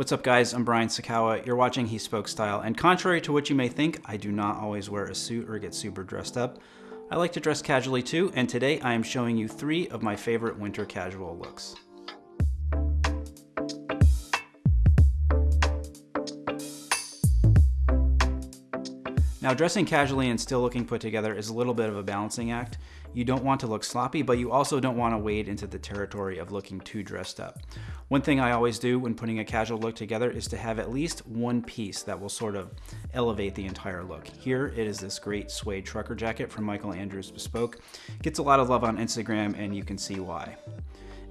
What's up guys, I'm Brian Sacawa, you're watching He Spoke Style, and contrary to what you may think, I do not always wear a suit or get super dressed up. I like to dress casually too, and today I am showing you three of my favorite winter casual looks. Now dressing casually and still looking put together is a little bit of a balancing act. You don't want to look sloppy, but you also don't want to wade into the territory of looking too dressed up. One thing I always do when putting a casual look together is to have at least one piece that will sort of elevate the entire look. Here it is this great suede trucker jacket from Michael Andrews Bespoke. Gets a lot of love on Instagram and you can see why.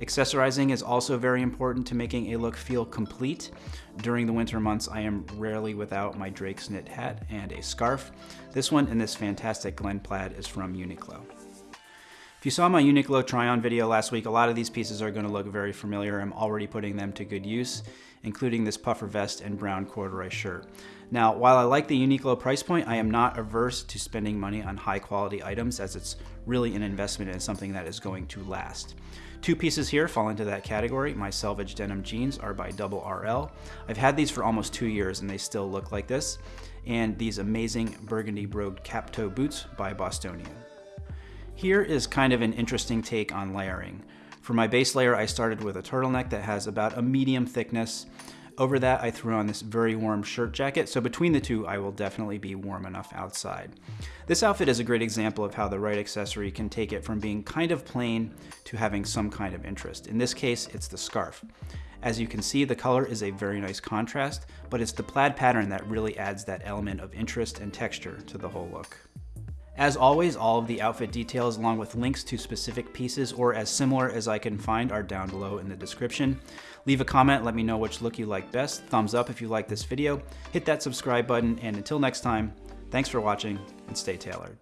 Accessorizing is also very important to making a look feel complete. During the winter months, I am rarely without my Drake's knit hat and a scarf. This one in this fantastic Glen plaid is from Uniqlo. If you saw my Uniqlo try-on video last week, a lot of these pieces are gonna look very familiar. I'm already putting them to good use, including this puffer vest and brown corduroy shirt. Now, while I like the Uniqlo price point, I am not averse to spending money on high quality items as it's really an investment in something that is going to last. Two pieces here fall into that category. My selvage denim jeans are by Double RL. I've had these for almost two years and they still look like this. And these amazing burgundy brogued cap toe boots by Bostonian. Here is kind of an interesting take on layering. For my base layer, I started with a turtleneck that has about a medium thickness. Over that, I threw on this very warm shirt jacket, so between the two, I will definitely be warm enough outside. This outfit is a great example of how the right accessory can take it from being kind of plain to having some kind of interest. In this case, it's the scarf. As you can see, the color is a very nice contrast, but it's the plaid pattern that really adds that element of interest and texture to the whole look. As always, all of the outfit details along with links to specific pieces or as similar as I can find are down below in the description. Leave a comment, let me know which look you like best, thumbs up if you like this video, hit that subscribe button, and until next time, thanks for watching and stay tailored.